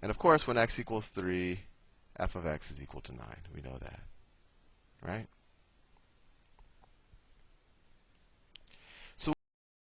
And of course, when x equals 3, f of x is equal to 9. We know that. Right?